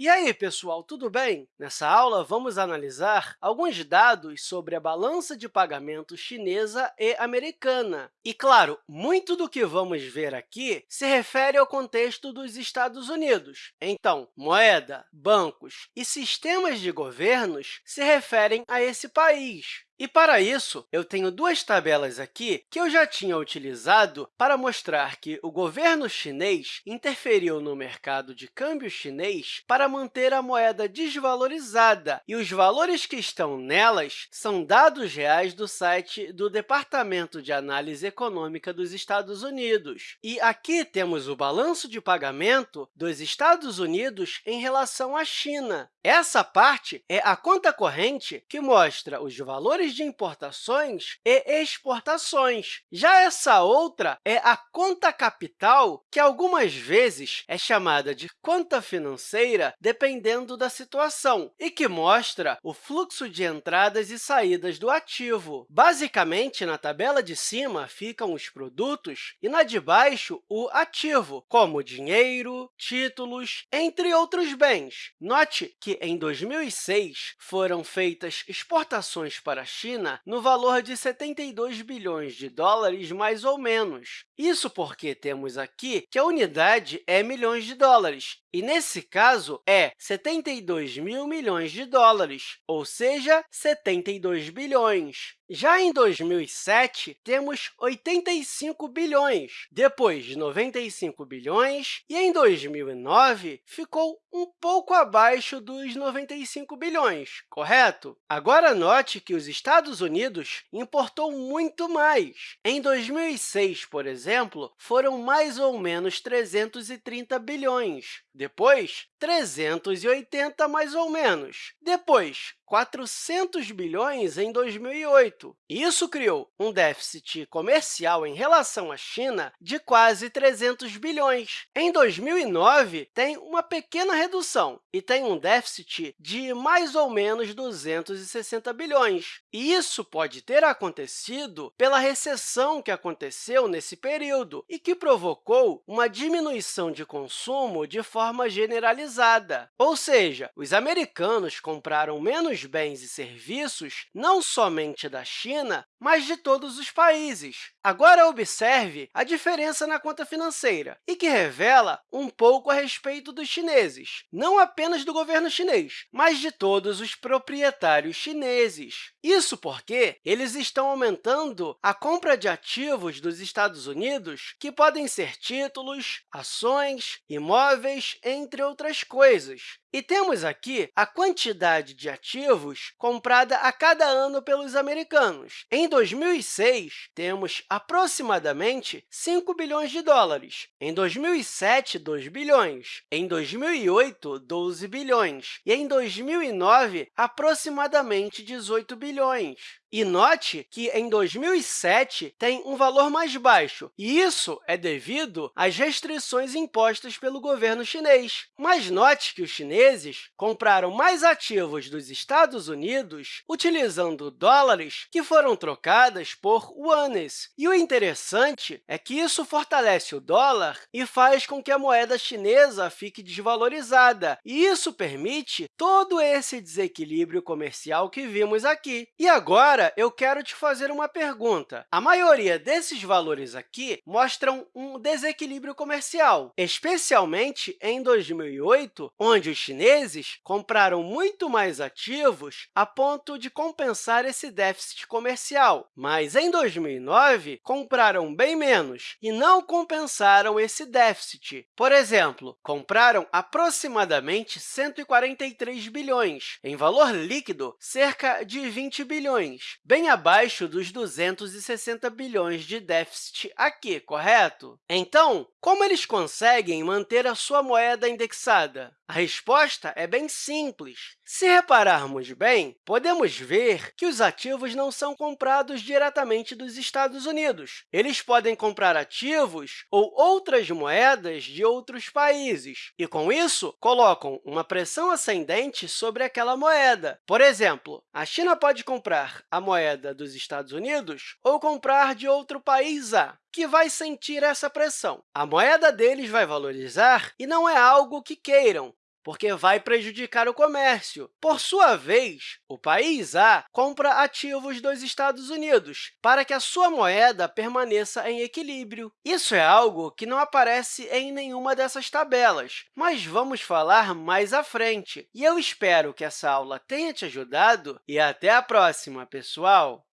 E aí, pessoal, tudo bem? Nessa aula, vamos analisar alguns dados sobre a balança de pagamento chinesa e americana. E, claro, muito do que vamos ver aqui se refere ao contexto dos Estados Unidos. Então, moeda, bancos e sistemas de governos se referem a esse país. E, para isso, eu tenho duas tabelas aqui que eu já tinha utilizado para mostrar que o governo chinês interferiu no mercado de câmbio chinês para manter a moeda desvalorizada, e os valores que estão nelas são dados reais do site do Departamento de Análise Econômica dos Estados Unidos. E aqui temos o balanço de pagamento dos Estados Unidos em relação à China. Essa parte é a conta corrente que mostra os valores de importações e exportações. Já essa outra é a conta capital, que algumas vezes é chamada de conta financeira, dependendo da situação, e que mostra o fluxo de entradas e saídas do ativo. Basicamente, na tabela de cima ficam os produtos e na de baixo o ativo, como dinheiro, títulos, entre outros bens. Note que, em 2006, foram feitas exportações para a China no valor de 72 bilhões de dólares, mais ou menos. Isso porque temos aqui que a unidade é milhões de dólares, e, nesse caso, é 72 mil milhões de dólares, ou seja, 72 bilhões. Já em 2007, temos 85 bilhões, depois de 95 bilhões, e em 2009 ficou um pouco abaixo dos 95 bilhões, correto? Agora, note que os Estados Unidos importou muito mais. Em 2006, por exemplo, foram mais ou menos 330 bilhões. Depois, 380 mais ou menos. Depois, 400 bilhões em 2008. Isso criou um déficit comercial em relação à China de quase 300 bilhões. Em 2009, tem uma pequena redução e tem um déficit de mais ou menos 260 bilhões. E isso pode ter acontecido pela recessão que aconteceu nesse período e que provocou uma diminuição de consumo de forma generalizada. Ou seja, os americanos compraram menos bens e serviços não somente da China, mas de todos os países. Agora, observe a diferença na conta financeira, e que revela um pouco a respeito dos chineses, não apenas do governo chinês, mas de todos os proprietários chineses. Isso porque eles estão aumentando a compra de ativos dos Estados Unidos, que podem ser títulos, ações, imóveis, entre outras coisas. E temos aqui a quantidade de ativos comprada a cada ano pelos americanos. 2006, temos aproximadamente 5 bilhões de dólares. Em 2007, 2 bilhões. Em 2008, 12 bilhões. E em 2009, aproximadamente 18 bilhões. E note que, em 2007, tem um valor mais baixo, e isso é devido às restrições impostas pelo governo chinês. Mas note que os chineses compraram mais ativos dos Estados Unidos utilizando dólares que foram trocadas por yuanes. E o interessante é que isso fortalece o dólar e faz com que a moeda chinesa fique desvalorizada, e isso permite todo esse desequilíbrio comercial que vimos aqui. E agora, eu quero te fazer uma pergunta. A maioria desses valores aqui mostram um desequilíbrio comercial, especialmente em 2008, onde os chineses compraram muito mais ativos a ponto de compensar esse déficit comercial. Mas, em 2009, compraram bem menos e não compensaram esse déficit. Por exemplo, compraram aproximadamente 143 bilhões, em valor líquido, cerca de 20 bilhões bem abaixo dos 260 bilhões de déficit aqui, correto? Então, como eles conseguem manter a sua moeda indexada? A resposta é bem simples. Se repararmos bem, podemos ver que os ativos não são comprados diretamente dos Estados Unidos. Eles podem comprar ativos ou outras moedas de outros países, e, com isso, colocam uma pressão ascendente sobre aquela moeda. Por exemplo, a China pode comprar a moeda dos Estados Unidos ou comprar de outro país A que vai sentir essa pressão. A moeda deles vai valorizar e não é algo que queiram, porque vai prejudicar o comércio. Por sua vez, o país A compra ativos dos Estados Unidos para que a sua moeda permaneça em equilíbrio. Isso é algo que não aparece em nenhuma dessas tabelas, mas vamos falar mais à frente. E eu espero que essa aula tenha te ajudado e até a próxima, pessoal!